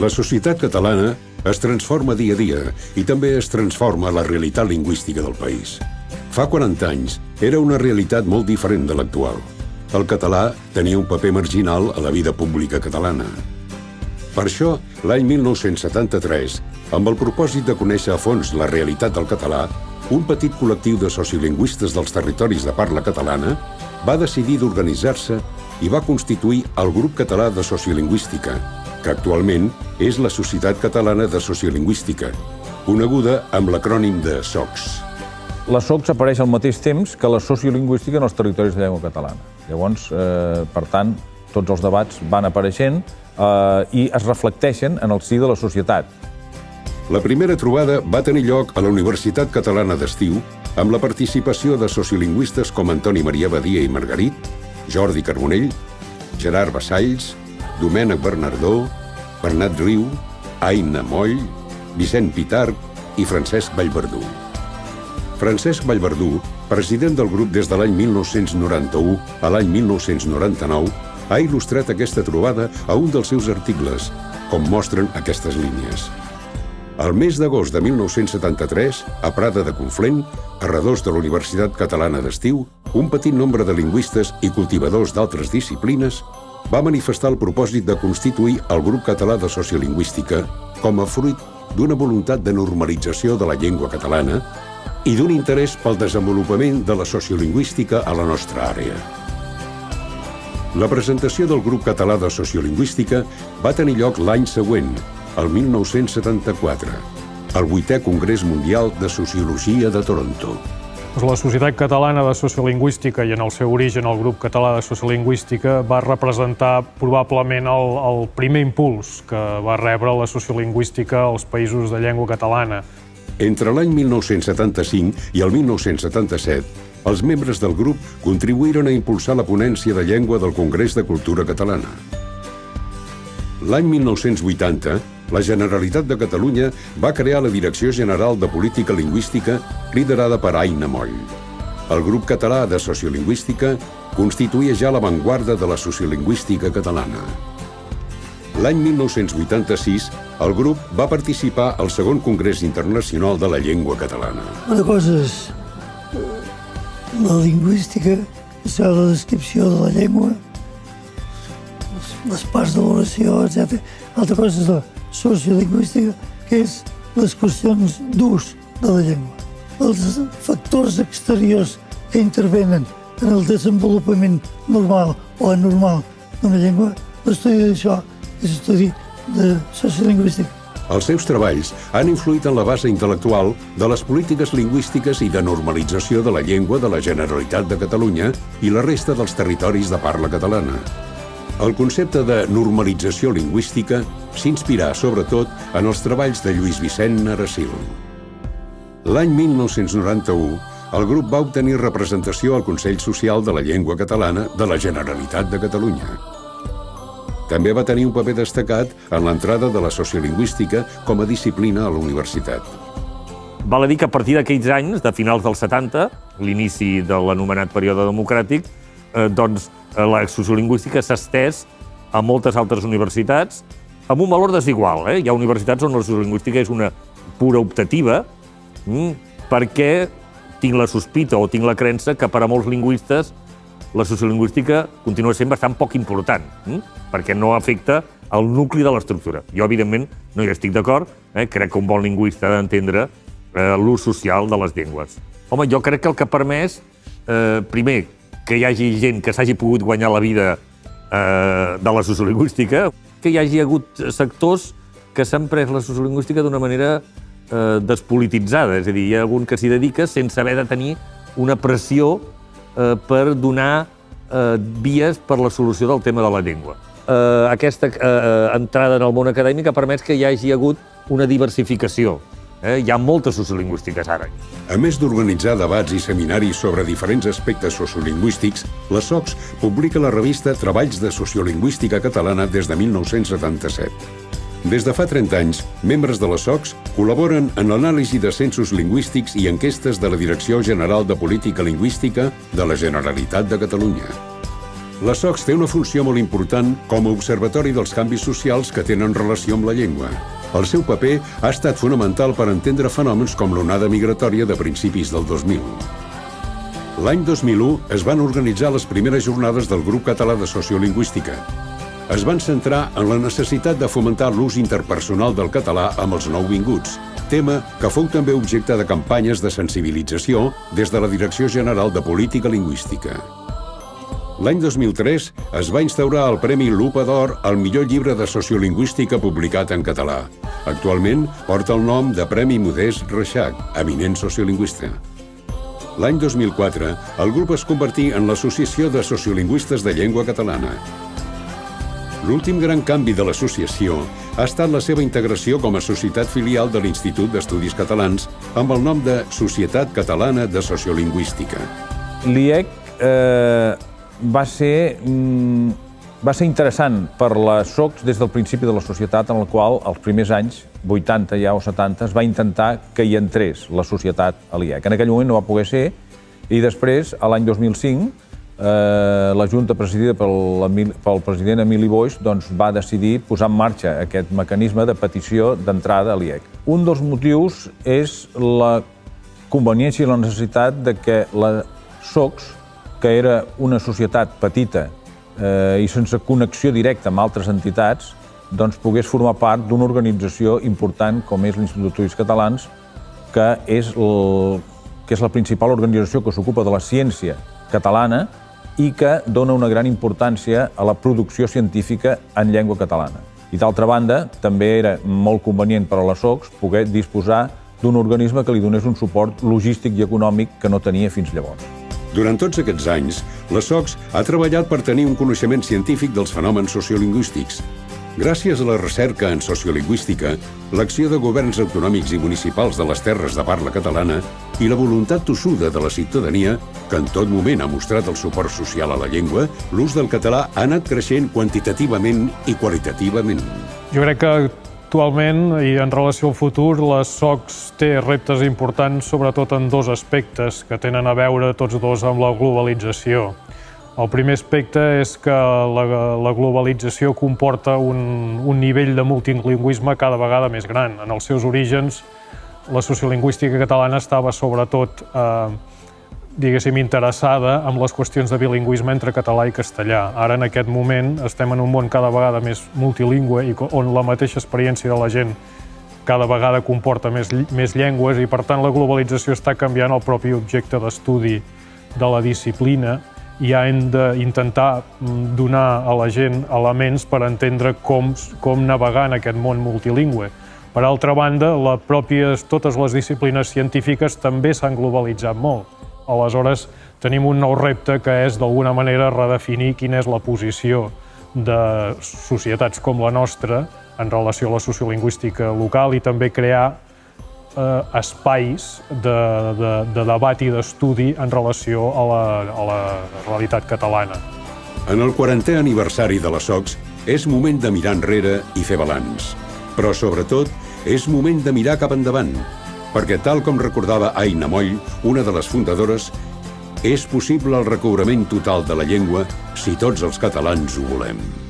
La societat catalana es transforma dia a dia i també es transforma la realitat lingüística del país. Fa 40 anys era una realitat molt diferent de l'actual. El català tenia un paper marginal a la vida pública catalana. Per això, l'any 1973, amb el propòsit de conèixer a fons la realitat del català, un petit col·lectiu de sociolingüistes dels territoris de parla catalana va decidir d'organitzar-se i va constituir el Grup Català de Sociolingüística, que actualment és la Societat Catalana de Sociolingüística, coneguda amb l'acrònim de SOCS. La SOCS apareix al mateix temps que la sociolingüística en els territoris de llengua catalana. Llavors, eh, per tant, tots els debats van apareixent eh, i es reflecteixen en el si de la societat. La primera trobada va tenir lloc a la Universitat Catalana d'Estiu amb la participació de sociolingüistes com Antoni Maria Badia i Margarit, Jordi Carbonell, Gerard Bassalls, Domènec Bernardó, Bernat Riu, Aina Moll, Vicent Pitarc i Francesc Vallverdú. Francesc Vallverdú, president del grup des de l'any 1991 a l'any 1999, ha il·lustrat aquesta trobada a un dels seus articles, com mostren aquestes línies. El mes d'agost de 1973, a Prada de Conflent, a redós de la Universitat Catalana d'Estiu, un petit nombre de lingüistes i cultivadors d'altres disciplines va manifestar el propòsit de constituir el Grup Català de Sociolingüística com a fruit d'una voluntat de normalització de la llengua catalana i d'un interès pel desenvolupament de la sociolingüística a la nostra àrea. La presentació del Grup Català de Sociolingüística va tenir lloc l'any següent, el 1974, al vuitè Congrés Mundial de Sociologia de Toronto. La Societat Catalana de Sociolingüística i en el seu origen el Grup Català de Sociolingüística va representar probablement el, el primer impuls que va rebre la sociolingüística als països de llengua catalana. Entre l'any 1975 i el 1977, els membres del grup contribuïren a impulsar la ponència de llengua del Congrés de Cultura Catalana. L'any 1980, la Generalitat de Catalunya va crear la Direcció General de Política Lingüística liderada per Aina Moll. El grup català de sociolingüística constituïa ja l'avantguarda de la sociolingüística catalana. L'any 1986, el grup va participar al segon Congrés Internacional de la Llengua Catalana. Una cosa és la lingüística, és la descripció de la llengua, les parts de l'oració, etc. Altra cosa és la sociolingüística, que és les qüestions d'ús de la llengua. Els factors exteriors que intervenen en el desenvolupament normal o anormal d'una llengua, l'estudi d'això és estudi de sociolingüística. Els seus treballs han influït en la base intel·lectual de les polítiques lingüístiques i de normalització de la llengua de la Generalitat de Catalunya i la resta dels territoris de parla catalana. El concepte de normalització lingüística s'inspirà sobretot en els treballs de Lluís Vicent Naracil. L'any 1991, el grup va obtenir representació al Consell Social de la Llengua Catalana de la Generalitat de Catalunya. També va tenir un paper destacat en l'entrada de la sociolingüística com a disciplina a la universitat. Val a dir que a partir d'aquells anys, de finals dels 70, l'inici de l'anomenat període democràtic, eh, doncs la sociolingüística s'ha estès a moltes altres universitats amb un valor desigual. Eh? Hi ha universitats on la sociolingüística és una pura optativa mm, perquè tinc la sospita o tinc la creença que per a molts lingüistes la sociolingüística continua sent bastant poc important, mm? perquè no afecta el nucli de l'estructura. Jo, evidentment, no hi estic d'acord, eh? crec que un bon lingüista ha d'entendre eh, l'ús social de les llengües. Home, jo crec que el que ha permès, eh, primer, que hi hagi gent que s'hagi pogut guanyar la vida eh, de la sociolingüística, que hi hagi hagut sectors que s'han pres la sociolingüística d'una manera eh, despolititzada, és a dir, hi ha algun que s'hi dedica sense haver de tenir una pressió eh, per donar eh, vies per la solució del tema de la llengua. Eh, aquesta eh, entrada en el món acadèmic ha permès que hi hagi hagut una diversificació Eh? Hi ha moltes sociolingüístiques ara. A més d'organitzar debats i seminaris sobre diferents aspectes sociolingüístics, la SOCS publica la revista Treballs de Sociolingüística Catalana des de 1977. Des de fa 30 anys, membres de la SOCS col·laboren en l'anàlisi de censos lingüístics i enquestes de la Direcció General de Política Lingüística de la Generalitat de Catalunya. La SOCS té una funció molt important com a observatori dels canvis socials que tenen relació amb la llengua. El seu paper ha estat fonamental per entendre fenòmens com l'onada migratòria de principis del 2000. L'any 2001 es van organitzar les primeres jornades del Grup Català de Sociolingüística. Es van centrar en la necessitat de fomentar l'ús interpersonal del català amb els nouvinguts, tema que fou també objecte de campanyes de sensibilització des de la Direcció General de Política Lingüística. L'any 2003 es va instaurar el Premi Lupa d'Or al millor llibre de sociolingüística publicat en català. Actualment porta el nom de Premi Modest Reixac, eminent sociolingüista. L'any 2004, el grup es convertí en l'Associació de Sociolingüistes de Llengua Catalana. L'últim gran canvi de l'associació ha estat la seva integració com a societat filial de l'Institut d'Estudis Catalans amb el nom de Societat Catalana de Sociolingüística. L'IEC eh, va ser, mm, va ser interessant per la SOCS des del principi de la societat en el qual, els primers anys, 80 ja o 70, es va intentar que hi entrés la societat a l'IEC. En aquell moment no va poder ser, i després, a l'any 2005, eh, la Junta presidida pel, pel president Emili Boix doncs, va decidir posar en marxa aquest mecanisme de petició d'entrada a l'IEC. Un dels motius és la conveniència i la necessitat de que la SOCS que era una societat petita eh, i sense connexió directa amb altres entitats, doncs pogués formar part d'una organització important com és l'Institut d'Estudis Catalans, que és, el, que és la principal organització que s'ocupa de la ciència catalana i que dona una gran importància a la producció científica en llengua catalana. I d'altra banda, també era molt convenient per a la SOCS poder disposar d'un organisme que li donés un suport logístic i econòmic que no tenia fins llavors. Durant tots aquests anys, la SOCS ha treballat per tenir un coneixement científic dels fenòmens sociolingüístics. Gràcies a la recerca en sociolingüística, l'acció de governs autonòmics i municipals de les terres de parla catalana i la voluntat tossuda de la ciutadania, que en tot moment ha mostrat el suport social a la llengua, l'ús del català ha anat creixent quantitativament i qualitativament. Jo crec que Actualment, i en relació al futur, la SOCS té reptes importants, sobretot en dos aspectes que tenen a veure tots dos amb la globalització. El primer aspecte és que la, la globalització comporta un, un nivell de multilingüisme cada vegada més gran. En els seus orígens, la sociolingüística catalana estava sobretot eh, diguéssim, interessada amb les qüestions de bilingüisme entre català i castellà. Ara, en aquest moment, estem en un món cada vegada més multilingüe i on la mateixa experiència de la gent cada vegada comporta més, més llengües i, per tant, la globalització està canviant el propi objecte d'estudi de la disciplina i ja hem d'intentar mm, donar a la gent elements per entendre com, com navegar en aquest món multilingüe. Per altra banda, la pròpies, totes les disciplines científiques també s'han globalitzat molt Aleshores, tenim un nou repte que és, d'alguna manera, redefinir quina és la posició de societats com la nostra en relació a la sociolingüística local i també crear eh, espais de, de, de debat i d'estudi en relació a la, a la realitat catalana. En el 40è aniversari de la SOCS és moment de mirar enrere i fer balanç. Però, sobretot, és moment de mirar cap endavant, perquè tal com recordava Aina Moll, una de les fundadores, és possible el recobrament total de la llengua si tots els catalans ho volem.